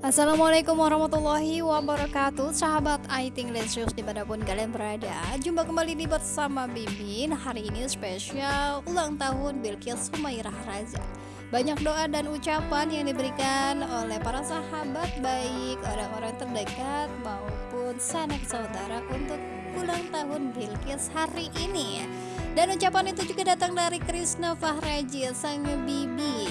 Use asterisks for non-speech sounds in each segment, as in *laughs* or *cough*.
Assalamualaikum warahmatullahi wabarakatuh. Sahabat Aiting Lesius di mana pun kalian berada Jumpa kembali di bersama Bimin Hari ini spesial ulang tahun Bilkis Humairah Raza Banyak doa dan ucapan yang diberikan oleh para sahabat Baik orang-orang terdekat maupun sanak saudara Untuk ulang tahun Bilkis hari ini. Dan ucapan itu juga datang dari Krisna Fahraji Sang Bibi.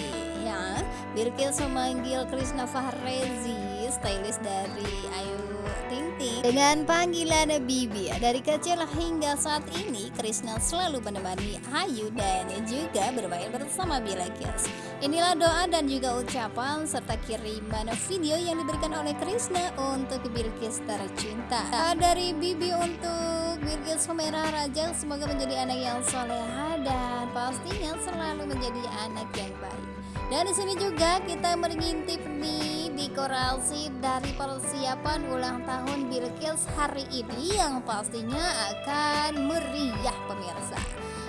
Ya Bilkis memanggil Krishna Fahrezi stylist dari Ayu Ting Ting. Dengan panggilan Bibi dari kecil hingga saat ini Krishna selalu menemani Ayu dan juga bermain bersama Bilkis inilah doa dan juga ucapan serta kiriman video yang diberikan oleh Krishna untuk Bilkis tercinta. Dari Bibi untuk Bilkis Humaira Raja semoga menjadi anak yang soleha dan pastinya selalu menjadi anak yang baik dan di sini juga kita mengintip nih dekorasi dari persiapan ulang tahun Bilkis hari ini yang pastinya akan meriah pemirsa.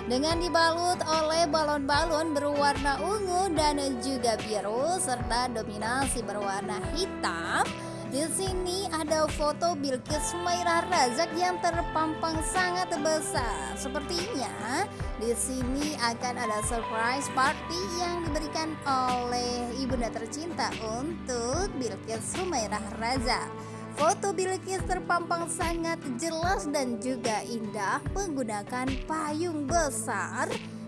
Dengan dibalut oleh balon-balon berwarna ungu dan juga biru serta dominasi berwarna hitam di sini ada foto Bilkis Sumairah Razak yang terpampang sangat besar. Sepertinya di sini akan ada surprise party yang diberikan oleh ibunda tercinta untuk Bilkis Sumairah Razak. Foto Bilkis terpampang sangat jelas dan juga indah menggunakan payung besar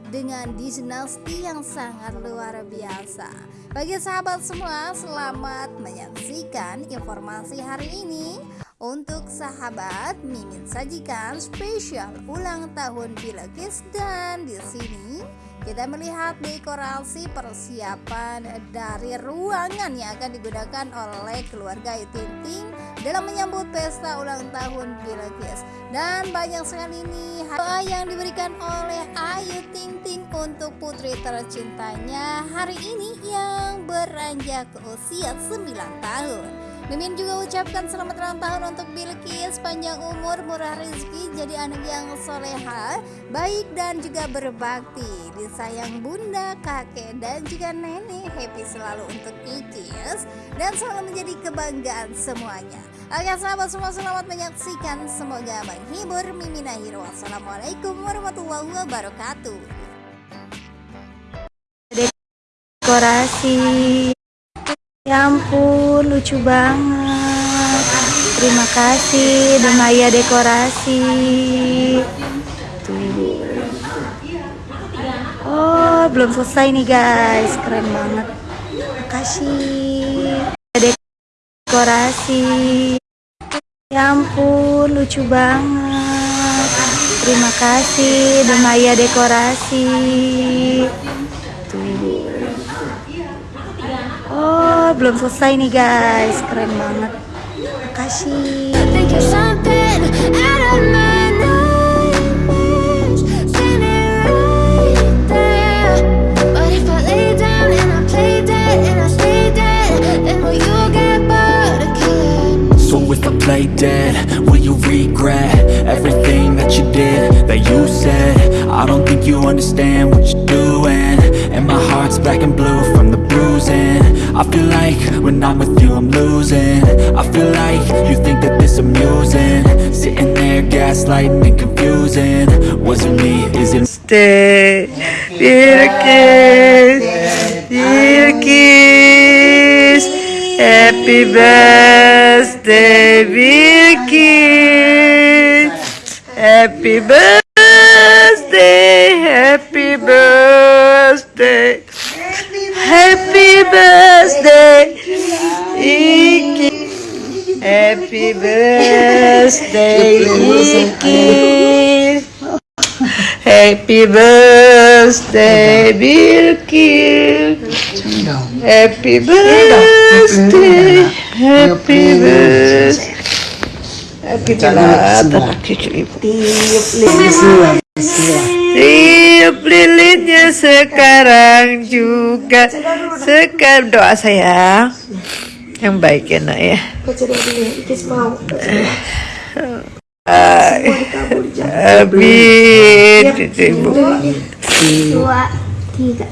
dengan dinasti yang sangat luar biasa. Bagi sahabat semua, selamat menyaksikan informasi hari ini. Untuk sahabat, Mimin sajikan spesial ulang tahun Bilkis dan di sini kita melihat dekorasi persiapan dari ruangan yang akan digunakan oleh keluarga Tinting dalam menyambut pesta ulang tahun Bilkis dan banyak sekali ini doa yang diberikan oleh Ayu Ting Ting untuk putri tercintanya hari ini yang beranjak usia 9 tahun Mimin juga ucapkan selamat ulang tahun untuk Bilkis Panjang umur, murah rezeki, jadi anak yang soleha Baik dan juga berbakti. Disayang bunda, kakek, dan juga nenek Happy selalu untuk Icis Dan selalu menjadi kebanggaan semuanya. Oke sahabat semua selamat menyaksikan. Semoga menghibur Mimin akhir. Wassalamualaikum warahmatullahi wabarakatuh. Dekorasi Ya ampun, lucu banget. Terima kasih Demaya Dekorasi. Tuh. Oh, belum selesai nih guys. Keren banget. Makasih. Dekorasi. Ya ampun, lucu banget. Terima kasih Demaya Dekorasi. Oh, belum selesai nih guys. Keren banget. Makasih. So if I play dead, will you regret everything that you did, that you said? I don't think you understand what you're doing, I feel like when I'm with you I'm losing. I feel like you think that this amusing. Sitting there gaslighting and confusing. Was it me? Is it Stay, Birkis, Birkis, Happy birthday, Birkis, Happy birthday, happy birthday. Happy birthday, Iki. Happy birthday, Iki. Happy birthday, Bilkis. Happy birthday, happy birthday. Happy birthday, ibu. Tiup, tiup lilinnya sekarang juga sekarang doa saya yang baik ya nak ya Amin Ibu. dua tiga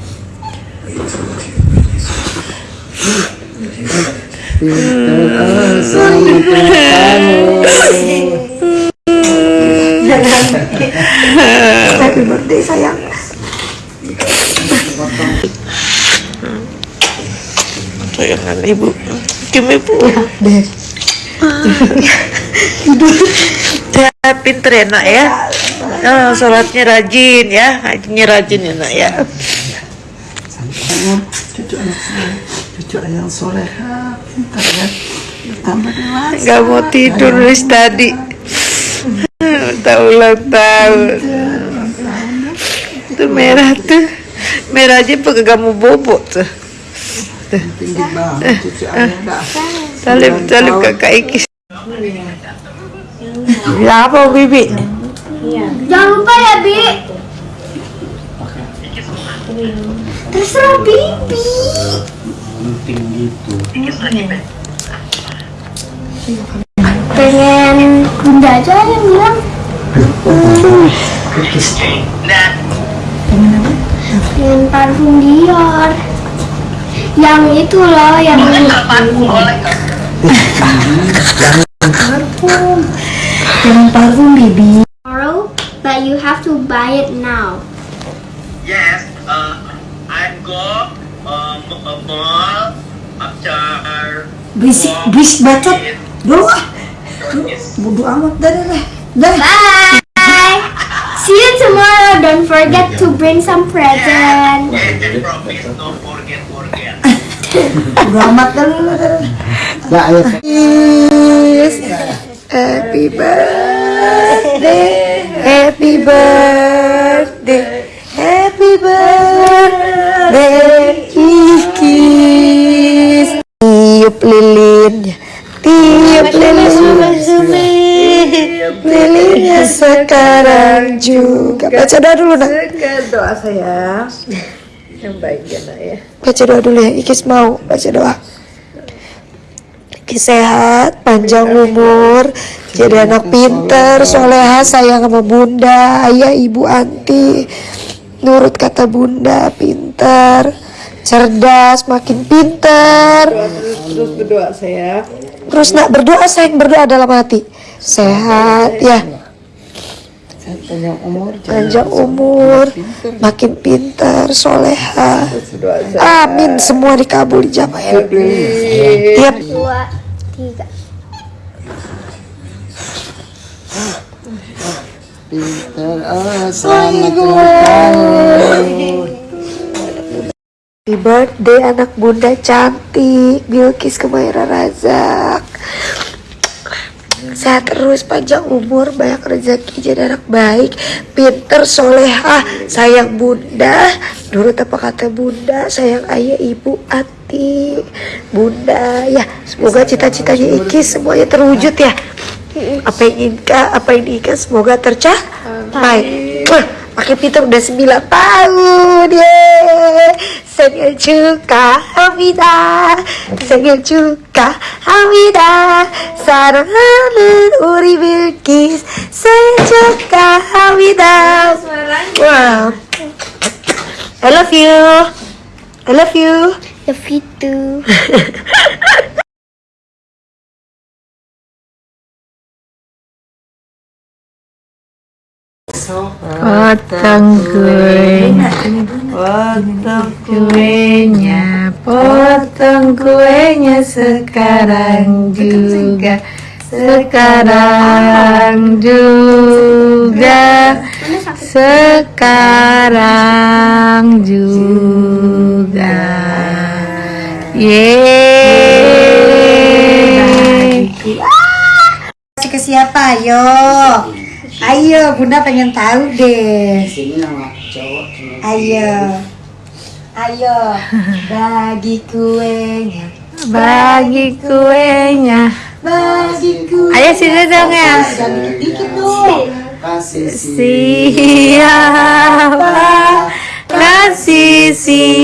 Happy birthday sayang. Sayang ibu. Kim ibu. Ya, pinter ya nak ya. Oh, Sholatnya rajin ya. Ngajinya rajin ya nak ya. Cucu yang soleha pintar ya. Gak mau tidur dari tadi Tak ulang tahun Itu merah tuh. Merah aja pakai kamu bobot tuh. Tinggi banget cucu ayah dah. Salim, salim kakak Ikis Ya apa Bibi? jangan lupa ya bi. Terserah bibi. Pengen bunda aja yang bilang pengen parfum Dior yang itu loh yang Jangan parfum, baby. tomorrow but you have to buy it now Yes, uh, I go um, a mall after Berisik, berisik bacot. Doa. Bodo amat, dah, dah, Dah. bye. See you tomorrow. Don't forget to bring some present and, and promise don't forget forget. Bodo amat, dah, dah, dah. ya ayah Happy birthday. Happy birthday sekarang juga. Baca doa dulu nak. Doa saya. Yang baik ya nak ya. Baca doa dulu ya. Ikis mau baca doa. Ikis sehat, panjang umur, jadi anak pinter, soleha, sayang sama bunda, ayah, ibu, anti, nurut kata bunda, pinter, cerdas, makin pinter. Terus berdoa saya. Terus nak berdoa sayang berdoa dalam hati, sehat ya, panjang umur panjang umur, makin pinter, soleha. Amin semua dikabul dijabah ya. Tiap dua tiga. Pintar oh selamat Happy birthday anak bunda cantik. Bilkis Kemaira Razak Sehat terus, panjang umur, banyak rezeki, jadi anak baik, pinter, solehah, sayang bunda, nurut apa kata bunda, sayang ayah, ibu, ati, bunda, ya semoga cita-citanya Iki semuanya terwujud ya. Apa yang inginkan, apa yang diinginkan semoga tercapai. Makin pintar udah 9 tahun Yeay. Sengen juga Hamida. Sengen juga Hamida Sarangan Uri Bilkis Sengen juga Hamida Wow. I love you. I love you. Love you too. Potong kue Potong kuenya Potong kuenya sekarang juga Sekarang juga Sekarang juga Yeay Kasih ke siapa? Ayo. Ayo, Bunda pengen tahu deh. sini nama cowok Ayo. Ayo, bagi kuenya. Bagi kuenya Bagi kuenya. Ayo sini dong ya dikit-dikit dong. Kasih Siapa kasih siapa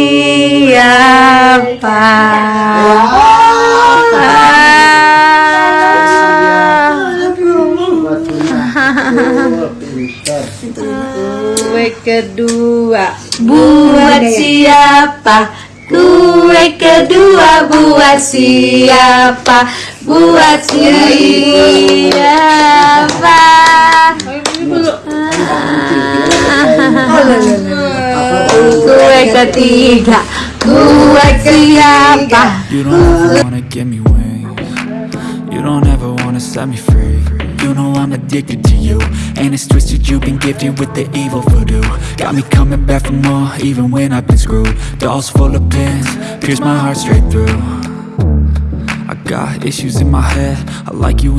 *laughs* Kue kedua Buat siapa? Kue kedua buat siapa? Buat siapa? Kue ketiga. Buat siapa? You don't ever wanna give me wings. You don't ever wanna set me free Know I'm addicted to you. And it's twisted you've been gifted with the evil voodoo. Got me coming back for more even when I've been screwed. Dolls full of pins, pierce my heart straight through. I got issues in my head I like you